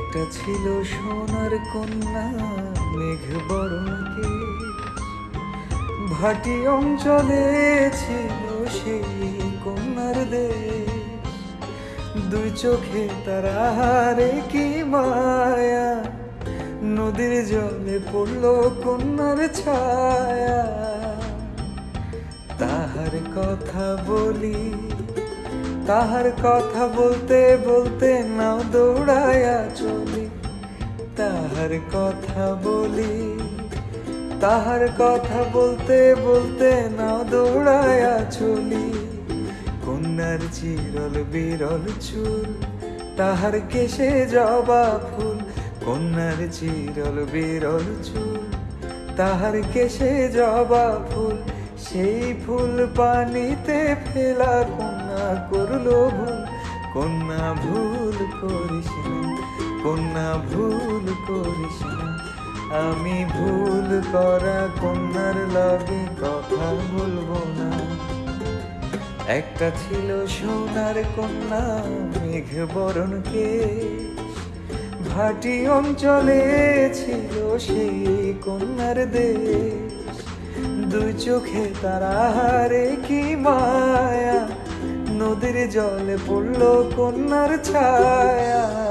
একটা ছিল সোনার কন্যা, মেঘ বরণকে। ভাটি অঞ্চলে ছিল সেই কন্যার দেশ। দুই চোখে তারারে কি মায়া, নদীর জলে পড়ল কন্যার ছায়া। তাহার কথা বলি, তাহার কথা বলতে বলতে তাহার কথা বলি, তাহার কথা বলতে বলতে না দৌড়ায়া চলি। কন্যার চিরল বিরল চুল, তাহার কেশে জবা ফুল। কন্যার চিরল বিরল চুল, তাহার কেশে জবা ফুল। সেই ফুল পানিতে ফেলা কন্যা করল ভুল। কন্যা ভুল করিস না কন্যা, ভুল করিস না। আমি ভুল করা কন্যার লগে কথা বলব না। একটা ছিল সোনার কন্যা, মেঘ বরণ কেশ। ভাটি অঞ্চলে ছিল সেই কন্যার দেশ। দুই চোখে তারারে কি মায়া, নদীর জলে পড়ল কন্যার ছায়া।